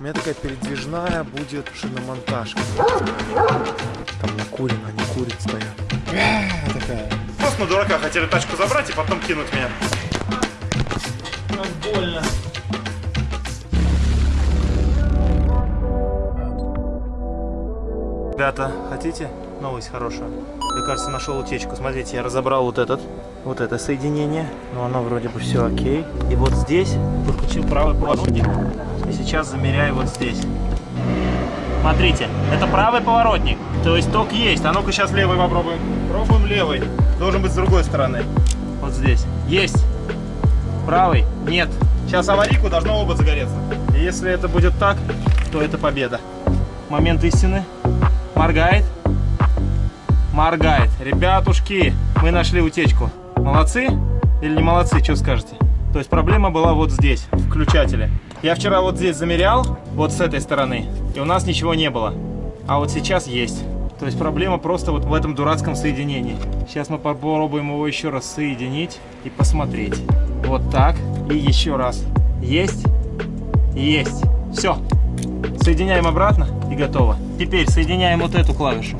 У меня такая передвижная будет шиномонтажка. Там накурено, они курят стоят. Такая. Просто на дурака хотели тачку забрать и потом кинуть меня. Как больно. Ребята, хотите новость хорошая? Я, кажется, нашел утечку. Смотрите, я разобрал вот этот, вот это соединение. Но оно вроде бы все окей. И вот здесь подключил правый поворотник. И сейчас замеряю вот здесь. Смотрите, это правый поворотник. То есть ток есть. А ну-ка сейчас левый попробуем. Пробуем левый. Должен быть с другой стороны. Вот здесь. Есть. Правый. Нет. Сейчас аварийку должно оба загореться. И если это будет так, то это победа. Момент истины. Моргает. Моргает. Ребятушки, мы нашли утечку. Молодцы или не молодцы, что скажете? То есть проблема была вот здесь, в включателе. Я вчера вот здесь замерял, вот с этой стороны, и у нас ничего не было. А вот сейчас есть. То есть проблема просто вот в этом дурацком соединении. Сейчас мы попробуем его еще раз соединить и посмотреть. Вот так. И еще раз. Есть? Есть. Все. Соединяем обратно и готово. Теперь соединяем вот эту клавишу.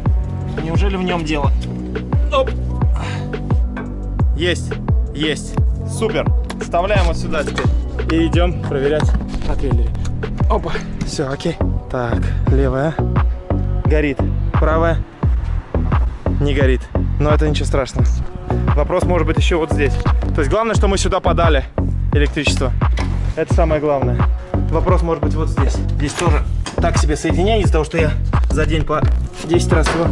Неужели в нем дело? Оп. Есть. Есть. Супер. Вставляем вот сюда теперь. И идем проверять на трейлере. Опа. Все, окей. Так, левая. Горит. Правая. Не горит. Но это ничего страшного. Вопрос может быть еще вот здесь. То есть главное, что мы сюда подали электричество. Это самое главное. Вопрос может быть вот здесь. Здесь тоже так себе соединение из-за того, что я за день по 10 раз его...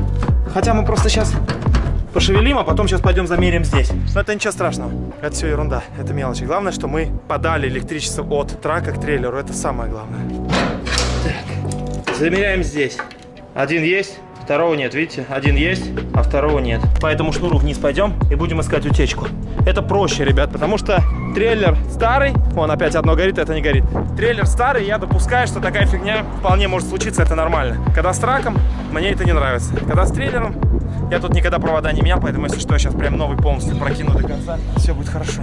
Хотя мы просто сейчас пошевелим, а потом сейчас пойдем замерим здесь. Но это ничего страшного. Это все ерунда, это мелочи. Главное, что мы подали электричество от трака к трейлеру. Это самое главное. Так. Замеряем здесь. Один есть, второго нет. Видите, один есть, а второго нет. По этому шнуру вниз пойдем и будем искать утечку. Это проще, ребят, потому что трейлер старый. Вон опять одно горит, это не горит. Трейлер старый, я допускаю, что такая фигня вполне может случиться, это нормально. Когда с траком, мне это не нравится. Когда с трейлером, я тут никогда провода не менял, поэтому если что, я сейчас прям новый полностью прокину до конца. Все будет хорошо.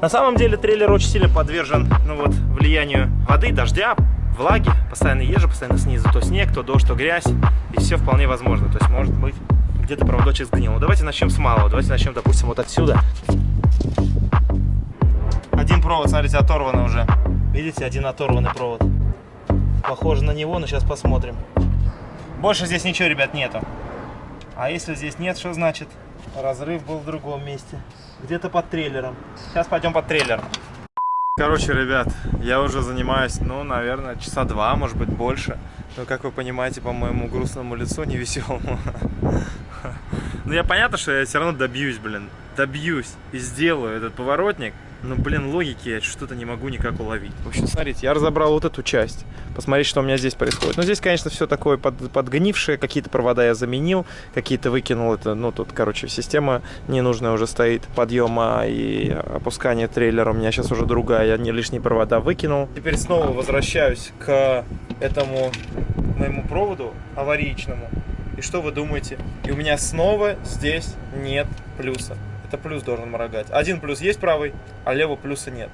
На самом деле трейлер очень сильно подвержен ну вот, влиянию воды, дождя, влаги. Постоянно езжу, постоянно снизу. То снег, то дождь, то грязь. И все вполне возможно. То есть может быть где-то проводочек сгнил. Ну, давайте начнем с малого. Давайте начнем, допустим, вот отсюда. Один провод, смотрите, оторван уже. Видите, один оторванный провод. Похоже на него, но сейчас посмотрим. Больше здесь ничего, ребят, нету. А если здесь нет, что значит? Разрыв был в другом месте. Где-то под трейлером. Сейчас пойдем под трейлером. Короче, ребят, я уже занимаюсь, ну, наверное, часа два, может быть, больше. Но, как вы понимаете, по моему грустному лицу, невеселому. Ну, я понятно, что я все равно добьюсь, блин. Добьюсь и сделаю этот поворотник. Но, блин, логики я что-то не могу никак уловить. В общем, смотрите, я разобрал вот эту часть. Посмотрите, что у меня здесь происходит. Ну, здесь, конечно, все такое под, подгнившее. Какие-то провода я заменил, какие-то выкинул. Это, ну, тут, короче, система ненужная уже стоит. Подъема и опускания трейлера у меня сейчас уже другая. Я не лишние провода выкинул. Теперь снова возвращаюсь к этому моему проводу аварийному. И что вы думаете? И у меня снова здесь нет плюса это плюс должен моргать. Один плюс есть правый, а левого плюса нет.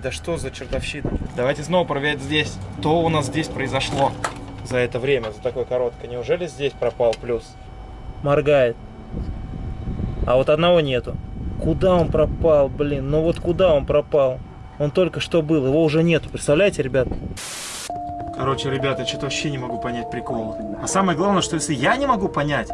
Да что за чертовщина? Давайте снова проверять здесь. Что у нас здесь произошло за это время, за такое короткое? Неужели здесь пропал плюс? Моргает. А вот одного нету. Куда он пропал, блин? Ну вот куда он пропал? Он только что был, его уже нету. Представляете, ребят? Короче, ребята, что-то вообще не могу понять прикола. А самое главное, что если я не могу понять,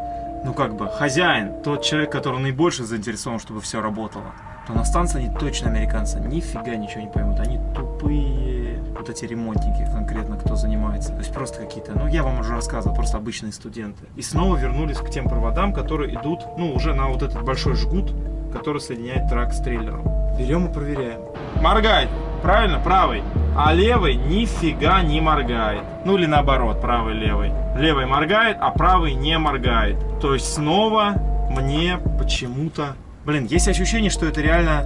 ну как бы хозяин, тот человек, который наибольше заинтересован, чтобы все работало, то на станции они точно американцы нифига ничего не поймут. Они тупые, вот эти ремонтники конкретно, кто занимается. То есть просто какие-то, ну я вам уже рассказывал, просто обычные студенты. И снова вернулись к тем проводам, которые идут, ну уже на вот этот большой жгут, который соединяет трак с трейлером. Берем и проверяем. Моргает. Правильно? Правый. А левый нифига не моргает. Ну или наоборот, правый левый. Левый моргает, а правый не моргает. То есть снова мне почему-то... Блин, есть ощущение, что это реально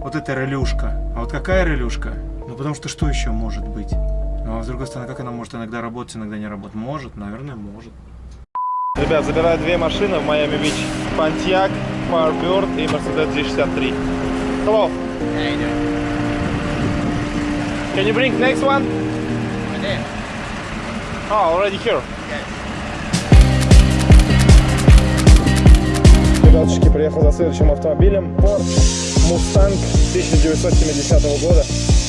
вот эта релюшка. А вот какая релюшка? Ну потому что что еще может быть? Ну а с другой стороны, как она может иногда работать, иногда не работать? Может, наверное, может. Ребят, забираю две машины в Майами-Бич. Pontiac, Firebird и Mercedes G63. Hello. How you doing? Can you bring next one? Right there. Oh, already here. Ребятушки, приехал за следующим автомобилем. Porsche Mustang 1970 года.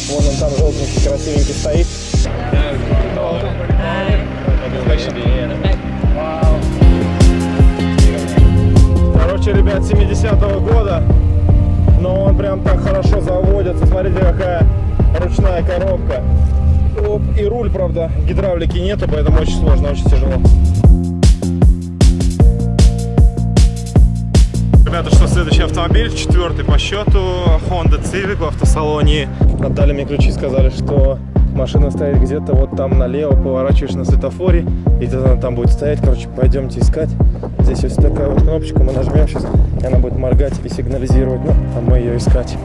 Вон он там желтенький, красивенький стоит. Короче, ребят, 70-го года. Но он прям так хорошо заводится. Смотрите, какая ручная коробка. Оп, и руль, правда, гидравлики нету, поэтому очень сложно, очень тяжело. Ребята, что следующий автомобиль, четвертый по счету, Honda Civic в автосалоне. Отдали мне ключи, сказали, что машина стоит где-то вот там налево, поворачиваешь на светофоре, и тогда она там будет стоять. Короче, пойдемте искать. Здесь есть такая вот кнопочка, мы нажмем сейчас, и она будет моргать и сигнализировать, ну, а мы ее искать.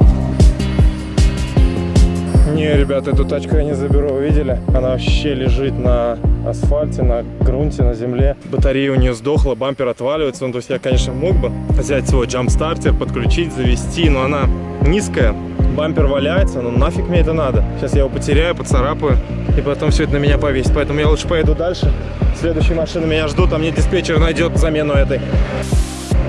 Не, ребята, эту тачку я не заберу, вы видели? Она вообще лежит на асфальте, на грунте, на земле. Батарея у нее сдохла, бампер отваливается. Ну, то есть я, конечно, мог бы взять свой джамп-стартер, подключить, завести, но она низкая. Бампер валяется, но нафиг мне это надо. Сейчас я его потеряю, поцарапаю, и потом все это на меня повесит. Поэтому я лучше поеду дальше. Следующие машины меня ждут, а мне диспетчер найдет замену этой.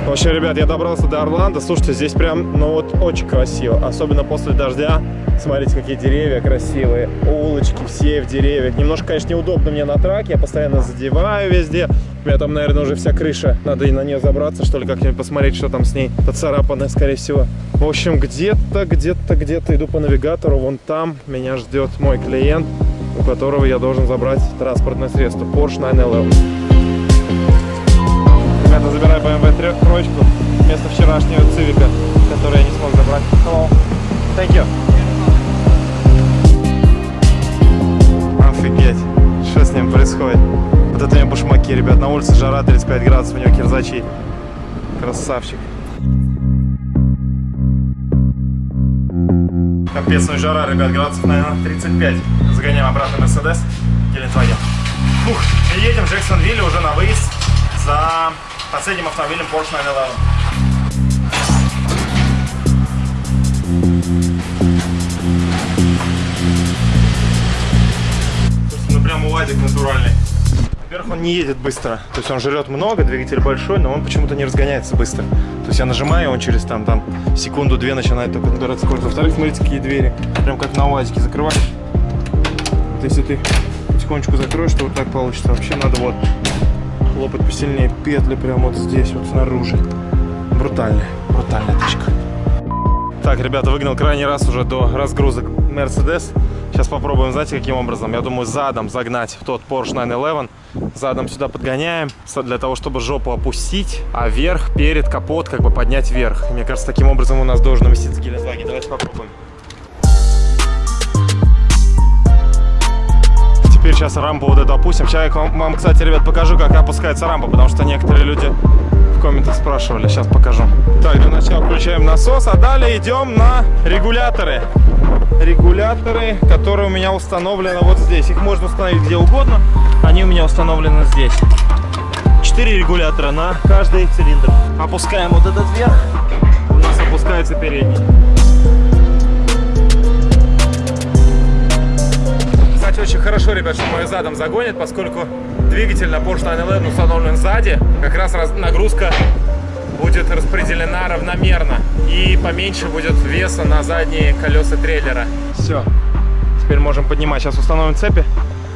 В общем, ребят, я добрался до Орландо. Слушайте, здесь прям, ну вот, очень красиво. Особенно после дождя. Смотрите, какие деревья красивые. Улочки все в деревьях. Немножко, конечно, неудобно мне на траке. Я постоянно задеваю везде. У меня там, наверное, уже вся крыша. Надо и на нее забраться, что ли, как-нибудь посмотреть, что там с ней. Поцарапанная, скорее всего. В общем, где-то, где-то, где-то иду по навигатору. Вон там меня ждет мой клиент, у которого я должен забрать транспортное средство. Porsche 911. Ребята, забираю BMW троечку вместо вчерашнего цивика, который я не смог забрать. Hello. Thank you. Офигеть, что с ним происходит? Вот это у меня башмаки, ребят, на улице жара 35 градусов, у него кирзачи. Красавчик. Капец, ну жара, ребят, градусов, наверное, 35. Загоняем обратно Мерседес. Гелендваген. Фух, едем в Джексонвилле уже на выезд за последним автомобилем Porsche 911. Ну прям УАЗик натуральный. Во-первых, он не едет быстро. То есть он жрет много, двигатель большой, но он почему-то не разгоняется быстро. То есть я нажимаю, он через там, там секунду-две начинает только набирать скорость. Во-вторых, смотрите, какие двери. Прям как на УАЗике закрываешь. Вот если ты потихонечку закроешь, то вот так получится. Вообще надо вот хлопать посильнее. Петли прямо вот здесь, вот снаружи. Брутальная, брутальная тачка. Так, ребята, выгнал крайний раз уже до разгрузок Mercedes. Сейчас попробуем, знаете, каким образом? Я думаю, задом загнать в тот Porsche 911. Задом сюда подгоняем, для того, чтобы жопу опустить, а вверх, перед капот, как бы поднять вверх. Мне кажется, таким образом у нас должен уместиться Гелендваген. Давайте попробуем. Сейчас рампу вот эту опустим. Сейчас я вам, кстати, ребят, покажу, как опускается рампа, потому что некоторые люди в комментах спрашивали. Сейчас покажу. Так, для начала включаем насос, а далее идем на регуляторы. Регуляторы, которые у меня установлены вот здесь. Их можно установить где угодно. Они у меня установлены здесь. Четыре регулятора на каждый цилиндр. Опускаем вот этот вверх. У нас опускается передний. Кстати, очень хорошо, ребят, что мой задом загонит, поскольку двигатель на Porsche 911 установлен сзади. Как раз нагрузка будет распределена равномерно и поменьше будет веса на задние колеса трейлера. Все, теперь можем поднимать. Сейчас установим цепи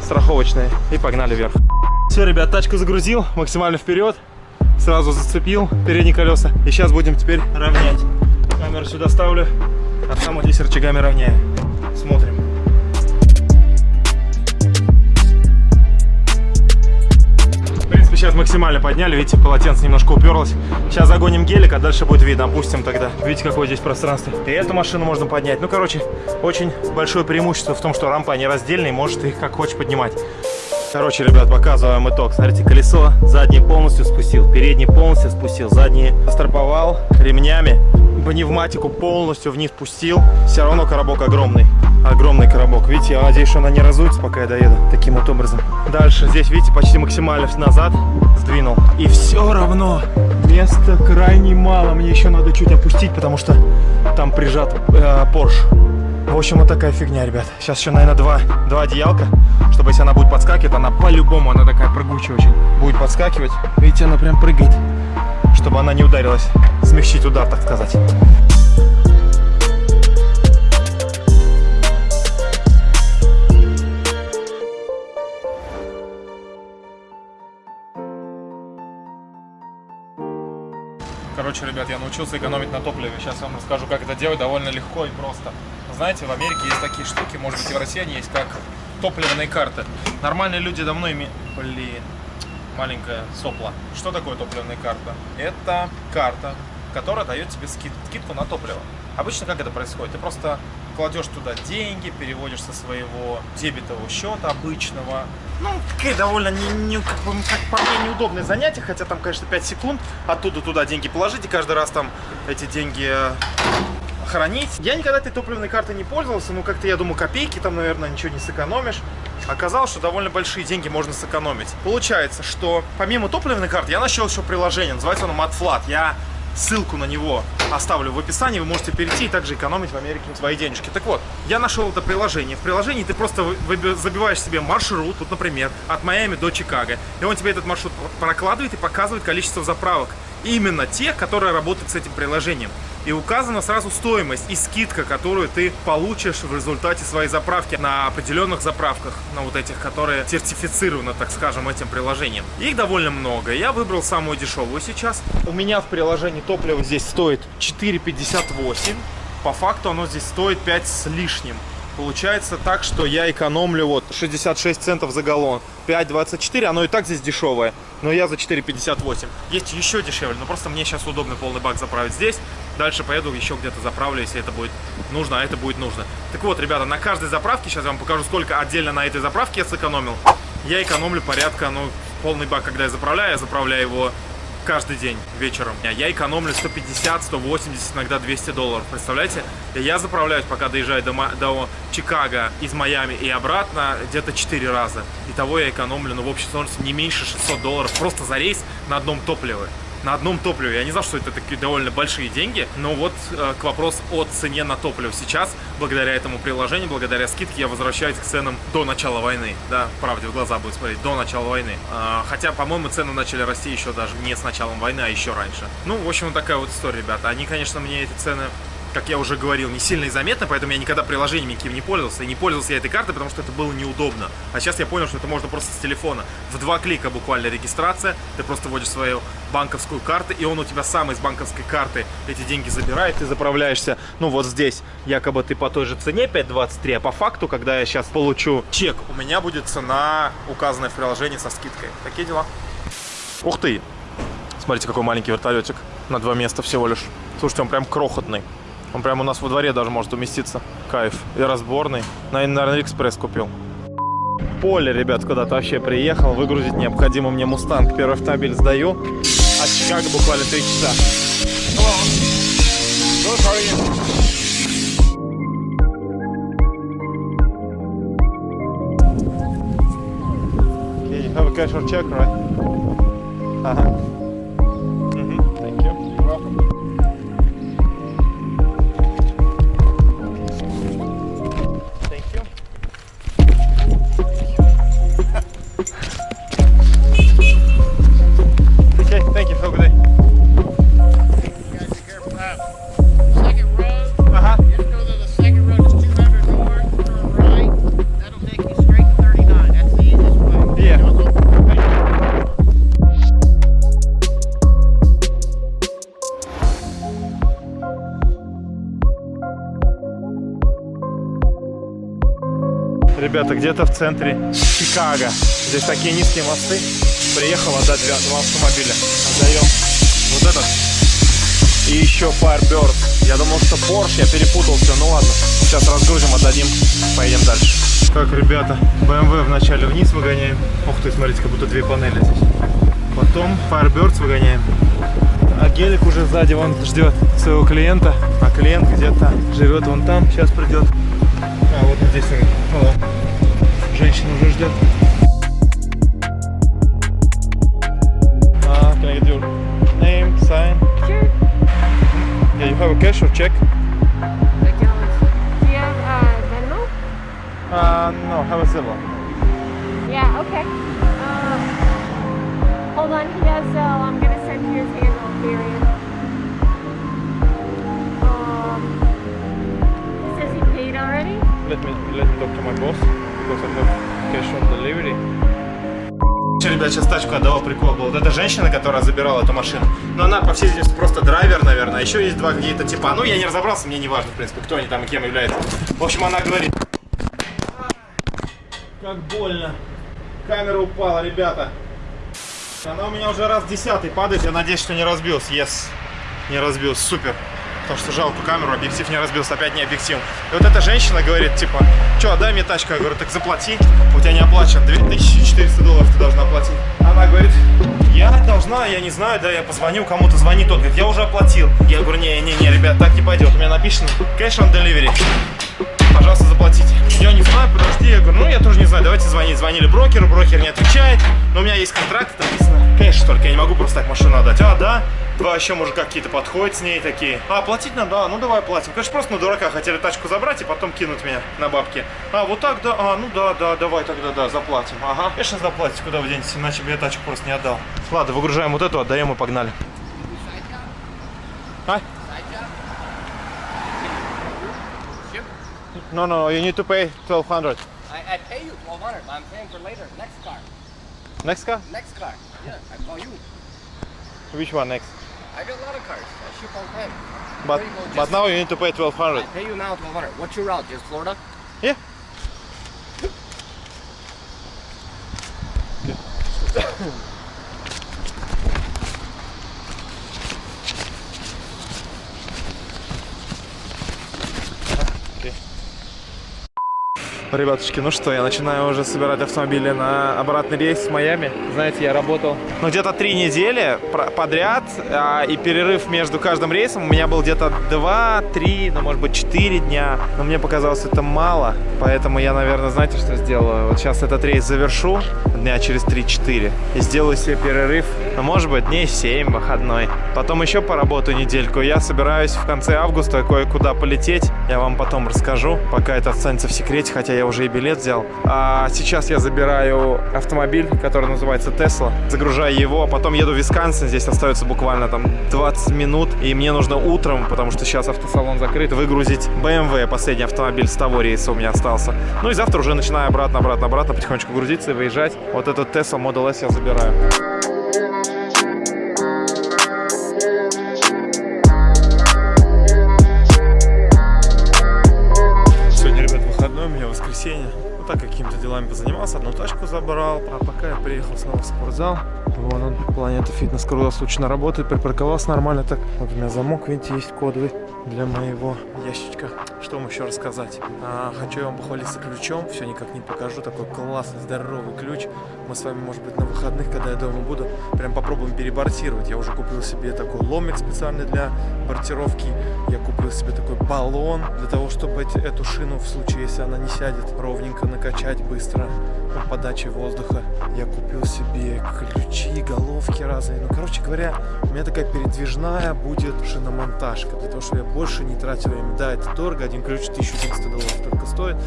страховочные и погнали вверх. Все, ребят, тачку загрузил максимально вперед, сразу зацепил передние колеса и сейчас будем теперь равнять. Камеру сюда ставлю, а сам здесь рычагами равняю. Смотрим. Сейчас максимально подняли, видите, полотенце немножко уперлось. Сейчас загоним гелик, а дальше будет видно, опустим тогда. Видите, какое здесь пространство. И эту машину можно поднять. Ну, короче, очень большое преимущество в том, что рампа не раздельная, и можешь их как хочешь поднимать. Короче, ребят, показываем итог. Смотрите, колесо заднее полностью спустил, переднее полностью спустил, заднее строповал ремнями, пневматику полностью вниз пустил. Все равно коробок огромный. Огромный коробок. Видите, я надеюсь, что она не разуется, пока я доеду. Таким вот образом. Дальше здесь, видите, почти максимально назад сдвинул. И все равно места крайне мало. Мне еще надо чуть опустить, потому что там прижат э, Porsche. В общем, вот такая фигня, ребят. Сейчас еще, наверное, два, два одеялка, чтобы если она будет подскакивать, она по-любому, она такая прыгучая очень, будет подскакивать. Видите, она прям прыгает, чтобы она не ударилась. Смягчить удар, так сказать. Короче, ребят, я научился экономить на топливе. Сейчас вам расскажу, как это делать довольно легко и просто. Знаете, в Америке есть такие штуки, может быть и в России они есть, как топливные карты. Нормальные люди давно имеют... Блин, маленькая сопла. Что такое топливная карта? Это карта, которая дает тебе скид... скидку на топливо. Обычно как это происходит? Ты просто кладешь туда деньги, переводишь со своего дебетового счета обычного. Ну, такие довольно не, не, как бы, как по мне неудобное занятие, хотя там, конечно, 5 секунд оттуда туда деньги положить и каждый раз там эти деньги э, хранить. Я никогда этой топливной картой не пользовался, ну как-то я думаю копейки там, наверное, ничего не сэкономишь. Оказалось, что довольно большие деньги можно сэкономить. Получается, что помимо топливной карты я нашел еще приложение, называется оно MatFlat. Я Ссылку на него оставлю в описании, вы можете перейти и также экономить в Америке свои денежки. Так вот, я нашел это приложение. В приложении ты просто забиваешь себе маршрут, вот, например, от Майами до Чикаго. И он тебе этот маршрут прокладывает и показывает количество заправок именно те, которые работают с этим приложением. И указана сразу стоимость и скидка, которую ты получишь в результате своей заправки на определенных заправках, на вот этих, которые сертифицированы, так скажем, этим приложением. Их довольно много. Я выбрал самую дешевую сейчас. У меня в приложении топливо здесь стоит 4,58. По факту оно здесь стоит 5 с лишним. Получается так, что я экономлю вот 66 центов за галлон. 5,24, оно и так здесь дешевое, но я за 4,58. Есть еще дешевле, но просто мне сейчас удобно полный бак заправить здесь. Дальше поеду еще где-то заправлю, если это будет нужно, а это будет нужно. Так вот, ребята, на каждой заправке, сейчас я вам покажу, сколько отдельно на этой заправке я сэкономил. Я экономлю порядка, ну, полный бак, когда я заправляю, я заправляю его каждый день вечером. Я экономлю 150, 180, иногда 200 долларов. Представляете? Я заправляюсь, пока доезжаю до, до Чикаго из Майами и обратно где-то 4 раза. Итого я экономлю, ну, в общей сложности не меньше 600 долларов просто за рейс на одном топливе на одном топливе. Я не знал, что это такие довольно большие деньги, но вот э, к вопросу о цене на топливо. Сейчас, благодаря этому приложению, благодаря скидке, я возвращаюсь к ценам до начала войны. Да, правде в глаза будет смотреть, до начала войны. Э, хотя, по-моему, цены начали расти еще даже не с началом войны, а еще раньше. Ну, в общем, вот такая вот история, ребята. Они, конечно, мне эти цены как я уже говорил, не сильно и заметно, поэтому я никогда приложениями никаким не пользовался. И не пользовался я этой картой, потому что это было неудобно. А сейчас я понял, что это можно просто с телефона. В два клика буквально регистрация. Ты просто вводишь свою банковскую карту, и он у тебя сам из банковской карты эти деньги забирает. Ты заправляешься, ну вот здесь, якобы ты по той же цене 5.23, а по факту, когда я сейчас получу чек, у меня будет цена, указанная в приложении со скидкой. Такие дела. Ух ты! Смотрите, какой маленький вертолетик. На два места всего лишь. Слушайте, он прям крохотный. Он прямо у нас во дворе даже может уместиться. Кайф. И разборный. На Алиэкспресс купил. Поле, ребят, куда-то вообще приехал. Выгрузить необходимо мне Мустанг. Первый автомобиль сдаю. От Чикаго буквально 3 часа. Have a cash or check, right? Uh-huh. Ребята, где-то в центре Чикаго. Здесь такие низкие мосты. Приехал отдать два, автомобиля. Отдаем вот этот и еще Firebird. Я думал, что Porsche, я перепутал все. Ну ладно, сейчас разгрузим, отдадим, поедем дальше. Так, ребята, BMW вначале вниз выгоняем. Ух ты, смотрите, как будто две панели здесь. Потом Firebirds выгоняем. А гелик уже сзади вон ждет своего клиента. А клиент где-то живет вон там, сейчас придет. А вот здесь он. Женщина уже ждет. Uh, can I get your name, sign? Sure. Yeah, you have a cash or check? Account. Do you have Спасибо. Yeah, okay. Um, hold on, he has, uh, I'm gonna send you his handle period. Um, he says he paid already? Let me let me talk to my boss Because I cash on delivery. Ребят, сейчас тачку отдавал, прикол был. Вот эта женщина, которая забирала эту машину. Но она, по всей видимости, просто драйвер, наверное. Еще есть два какие-то типа. Ну, я не разобрался, мне не важно, в принципе, кто они там и кем являются. В общем, она говорит... Как больно. Камера упала, ребята. Она у меня уже раз десятый падает. Я надеюсь, что не разбился. Yes. Не разбился. Супер. Потому что жалко камеру, объектив не разбился, опять не объектив. И вот эта женщина говорит, типа, что, дай мне тачку. Я говорю, так заплати, у тебя не оплачен, 2400 долларов ты должна оплатить. Она говорит, я должна, я не знаю, да, я позвоню, кому-то звонит, тот говорит, я уже оплатил. Я говорю, не-не-не, ребят, так не пойдет, у меня написано cash on delivery. Пожалуйста, заплатите. Я не знаю, подожди. Я говорю, ну я тоже не знаю, давайте звонить. Звонили брокеру, брокер не отвечает. Но у меня есть контракт, написано кэш только, я не могу просто так машину отдать. А, да? Два еще, может, какие-то подходят с ней такие. А, платить надо? Да, ну давай платим. Конечно, просто на дурака хотели тачку забрать и потом кинуть меня на бабки. А, вот так, да? А, ну да, да, давай тогда, да, заплатим. Ага. Конечно, заплатите, куда вы денетесь, иначе бы я тачку просто не отдал. Ладно, выгружаем вот эту, отдаем и погнали. А? No, no, you need to pay 1200. I, I pay you 1200 but I'm paying for later. Next car. Next car? Next car. Yeah, I call you. Which one next? I got a lot of cars. I ship all time. But There you go, but now you need to pay 1200. I pay you now 1200 What's your route? Just Florida? Yeah. Ребятушки, ну что, я начинаю уже собирать автомобили на обратный рейс в Майами. Знаете, я работал ну, где-то три недели подряд, а, и перерыв между каждым рейсом у меня был где-то 2-3, ну, может быть, 4 дня. Но мне показалось это мало, поэтому я, наверное, знаете, что сделаю? Вот сейчас этот рейс завершу дня через 3-4 и сделаю себе перерыв, ну, может быть, дней 7 выходной. Потом еще поработаю недельку. Я собираюсь в конце августа кое-куда полететь. Я вам потом расскажу, пока это останется в секрете, хотя я уже и билет взял. А сейчас я забираю автомобиль, который называется Tesla, загружаю его, а потом еду в Висконсин, здесь остается буквально там 20 минут, и мне нужно утром, потому что сейчас автосалон закрыт, выгрузить BMW, последний автомобиль с того рейса у меня остался. Ну и завтра уже начинаю обратно, обратно, обратно потихонечку грузиться и выезжать. Вот этот Tesla Model S я забираю. Делами позанимался, одну тачку забрал. А пока я приехал снова в спортзал. Вон он, Планета Фитнес круглосуточно работает, припарковался нормально так. Вот у меня замок, видите, есть кодовый для моего ящичка. Что вам еще рассказать? А, хочу я вам похвалиться ключом, все никак не покажу. Такой классный, здоровый ключ. Мы с вами, может быть, на выходных, когда я дома буду, прям попробуем перебортировать. Я уже купил себе такой ломик специальный для бортировки. Я купил себе такой баллон для того, чтобы эту шину, в случае, если она не сядет, ровненько накачать быстро ну, подачи воздуха. Я купил себе ключи, головки разные. Ну, короче говоря, у меня такая передвижная будет шиномонтажка, для того, чтобы я больше не тратил время. Да, это дорого, один ключ 1300 долларов только стоит,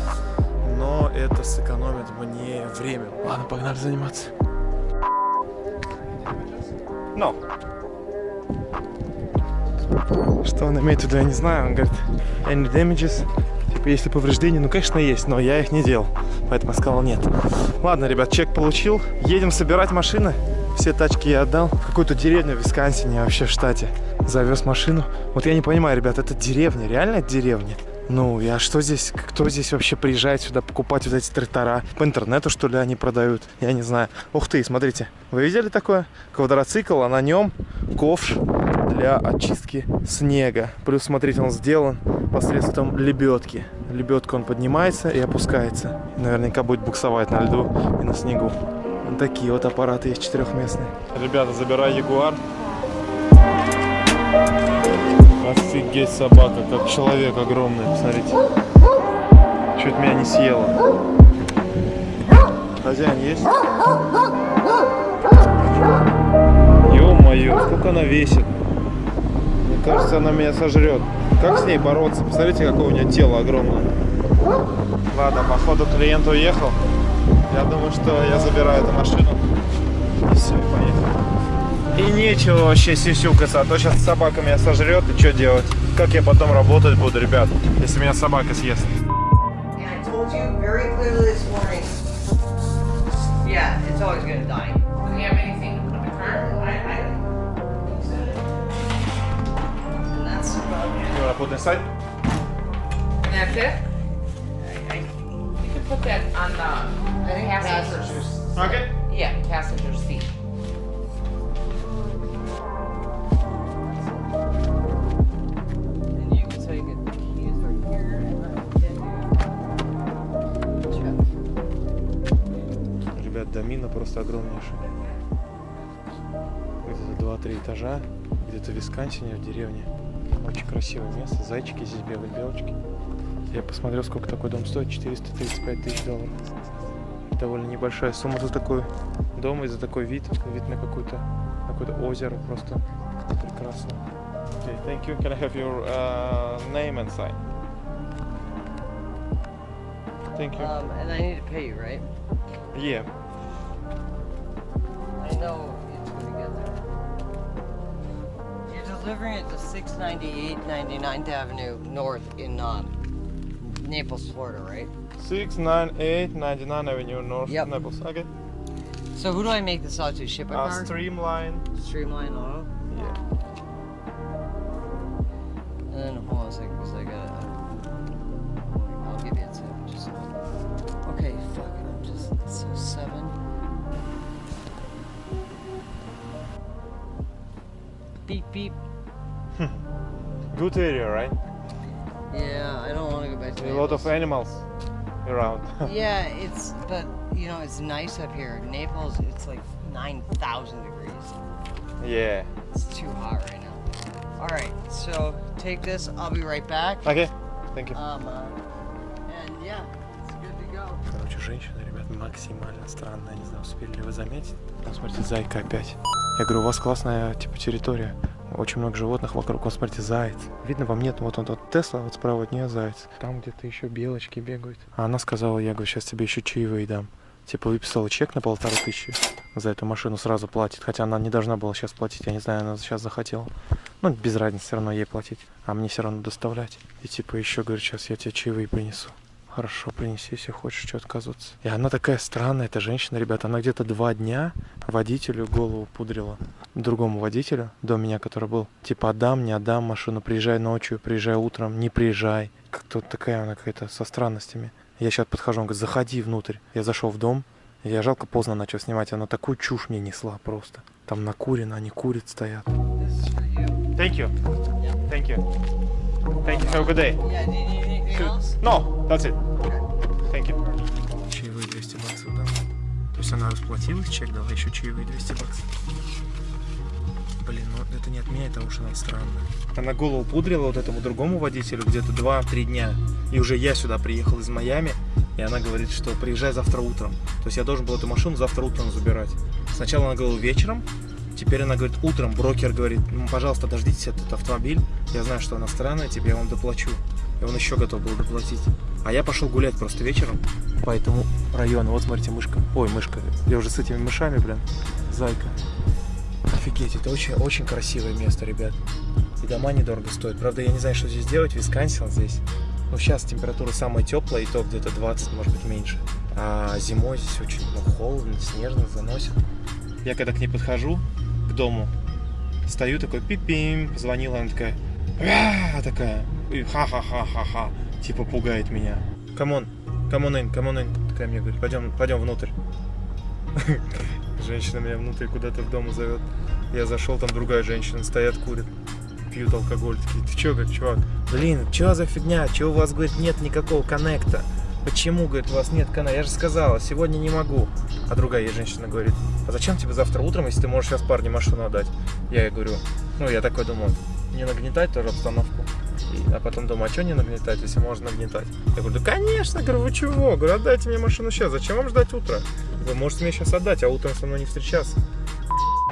но это сэкономит мне время. Ладно, погнали заниматься. No. Что он имеет в виду, я не знаю. Он говорит, any damages? Типа, если повреждения, ну, конечно, есть, но я их не делал. Поэтому я сказал нет. Ладно, ребят, чек получил. Едем собирать машины. Все тачки я отдал. В какую-то деревню в Висконсине, вообще в штате. Завез машину. Вот я не понимаю, ребят, это деревня? Реально деревня? Ну, я что здесь, кто здесь вообще приезжает сюда покупать вот эти трактора? По интернету, что ли, они продают? Я не знаю. Ух ты, смотрите. Вы видели такое? Квадроцикл, а на нем ковш для очистки снега. Плюс, смотрите, он сделан посредством лебедки. Лебедка он поднимается и опускается. Наверняка будет буксовать на льду и на снегу. Такие вот аппараты есть четырехместные. Ребята, забирай Ягуар. Офигеть собака, как человек огромный, посмотрите. Чуть меня не съела. Хозяин есть? Ё-моё, сколько она весит. Мне кажется, она меня сожрет. Как с ней бороться? Посмотрите, какое у нее тело огромное. Ладно, походу клиент уехал. Я думаю, что я забираю эту машину. И все, и поехал. И нечего вообще сисюкаться, а то сейчас собака меня сожрет, и что делать? Как я потом работать буду, ребят, если меня собака съест? This. Yeah, it's always gonna die. Do you have anything to put in? I, I, and that's about You wanna put inside? And that's it? Put that on the I think passengers. Okay. Yeah, passenger seat. And you can take it. The keys are here, and I will get you. Check. Ребят, домина просто огромнейшая. Где-то 2-3 этажа, где-то в Висконсине, в деревне. Очень красивое место, зайчики здесь бегают, белочки. Я посмотрел, сколько такой дом стоит, 435 тысяч долларов. Довольно небольшая сумма за такой дом и за такой вид, вид на какую-то какое-то озеро, просто прекрасно. Okay, thank you. Can I have your uh, name and sign? Thank you. Um, and I need to pay you, right? Yeah. I know it's gonna get there. You're delivering it to 698 99th Avenue North in um, Naples, Florida, right? 698 99 Avenue North Yep. Naples. Okay. So who do I make this out to? Ship Uh, car? streamline. Streamline Auto? Yeah. And then hold on a second, because I gotta. I'll give you a tip. Just. Okay, fuck. it. I'm just. So seven. Beep beep. Good area, right? A lot of animals around. Yeah, it's but you know it's nice up here. Naples, it's like nine thousand degrees. yeah. It's too hot right now. All right, so take this. I'll be right back. Okay. Thank you. Um, uh, and yeah, it's good to go. Короче, женщина, ребят, максимально странная. Не знаю, успели ли вы заметить. Там, смотрите, зайка опять. Я говорю, у вас классная, типа, территория. Очень много животных вокруг. Вот, смотрите, заяц. Видно, вам нет, вот он, вот Тесла, вот справа от нее заяц. Там где-то еще белочки бегают. А она сказала, я говорю, сейчас тебе еще чаевые дам. Типа, выписала чек на полторы тысячи за эту машину, сразу платит. Хотя она не должна была сейчас платить, я не знаю, она сейчас захотела. Ну, без разницы, все равно ей платить. А мне все равно доставлять. И типа еще, говорит, сейчас я тебе чаевые принесу. Хорошо, принеси, если хочешь, что отказываться. И она такая странная, эта женщина, ребята. Она где-то два дня водителю голову пудрила. Другому водителю, до меня, который был. Типа, отдам, не отдам машину, приезжай ночью, приезжай утром, не приезжай. Как-то такая она какая-то со странностями. Я сейчас подхожу, он говорит, заходи внутрь. Я зашел в дом, я жалко поздно начал снимать, она такую чушь мне несла просто. Там накурено, они курят, стоят. Thank you. Thank you. Thank you. Have a good day. Else? No, that's it. Thank you. Чаевые 200 баксов дала. То есть она расплатилась, чек дала, еще чаевые 200 баксов. Блин, ну это не отменяет того, что она странная. Она голову пудрила вот этому другому водителю где-то 2-3 дня. И уже я сюда приехал из Майами, и она говорит, что приезжай завтра утром. То есть я должен был эту машину завтра утром забирать. Сначала она говорила вечером, теперь она говорит утром. Брокер говорит, ну, пожалуйста, дождитесь этот автомобиль. Я знаю, что она странная, тебе я вам доплачу. И он еще готов был доплатить. А я пошел гулять просто вечером по этому району. Вот смотрите, мышка. Ой, мышка. Я уже с этими мышами, блин. Зайка. Офигеть, это очень, очень красивое место, ребят. И дома недорого стоят. Правда, я не знаю, что здесь делать. Висконсин здесь. Ну, сейчас температура самая теплая, и то где-то 20, может быть, меньше. А зимой здесь очень ну, холодно, снежно, заносит. Я когда к ней подхожу, к дому, стою такой пипим, позвонила, она такая, Такая, и ха-ха-ха-ха-ха, типа пугает меня. Come on, come on in, come on in, такая мне говорит, пойдем, пойдем внутрь. Женщина меня внутрь куда-то в дом зовет. Я зашел, там другая женщина, стоят, курят, пьют алкоголь. Такие, ты чё, говорит, чувак? Блин, чё за фигня? Чё у вас, говорит, нет никакого коннекта? Почему, говорит, у вас нет коннекта? Я же сказала, сегодня не могу. А другая ей женщина говорит, а зачем тебе завтра утром, если ты можешь сейчас парню машину отдать? Я ей говорю, ну, я такой думаю, не нагнетать тоже обстановку. И- а потом думаю, а что не нагнетать, если можно нагнетать? Я говорю, да конечно, говорю, вы чего? Говорю, отдайте мне машину сейчас, зачем вам ждать утра? Вы можете мне сейчас отдать, а утром со мной не встречаться.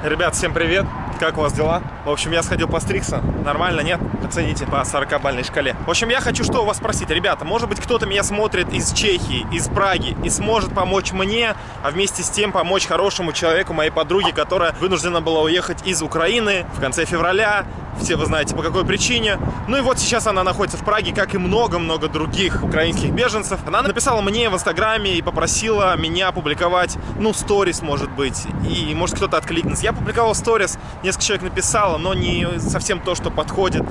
Ребят, всем привет! Как у вас дела? В общем, я сходил постригся. Нормально, нет? Оцените по 40-бальной шкале. В общем, я хочу что у вас спросить. Ребята, может быть, кто-то меня смотрит из Чехии, из Праги и сможет помочь мне, а вместе с тем помочь хорошему человеку, моей подруге, которая вынуждена была уехать из Украины в конце февраля. Все вы знаете, по какой причине. Ну и вот сейчас она находится в Праге, как и много-много других украинских беженцев. Она написала мне в Инстаграме и попросила меня опубликовать, ну, сторис, может быть. И может кто-то откликнется. Я публиковал сторис, несколько человек написало, но не совсем то, что подходит.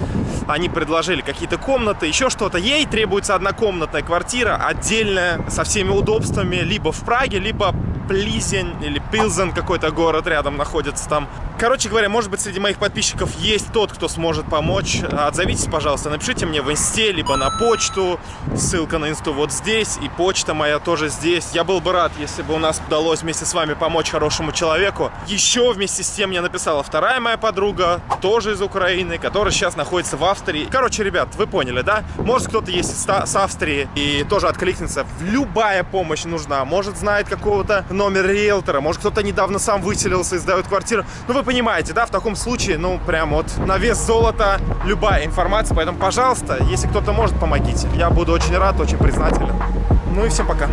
Они предложили какие-то комнаты, еще что-то. Ей требуется однокомнатная квартира, отдельная, со всеми удобствами, либо в Праге, либо Плизень или Пилзен какой-то город рядом находится там. Короче говоря, может быть, среди моих подписчиков есть тот, кто сможет помочь. Отзовитесь, пожалуйста, напишите мне в инсте, либо на почту. Ссылка на инсту вот здесь, и почта моя тоже здесь. Я был бы рад, если бы у нас удалось вместе с вами помочь хорошему человеку. Еще вместе с тем мне написала вторая моя подруга, тоже из Украины, которая сейчас находится в Австрии. Короче, ребят, вы поняли, да? Может, кто-то есть с Австрии и тоже откликнется. Любая помощь нужна. Может, знает какого-то номер риэлтора, может, кто-то недавно сам выселился и сдает квартиру. Ну, вы понимаете, да, в таком случае, ну, прям вот на вес золота любая информация, поэтому, пожалуйста, если кто-то может, помогите. Я буду очень рад, очень признателен. Ну и всем пока.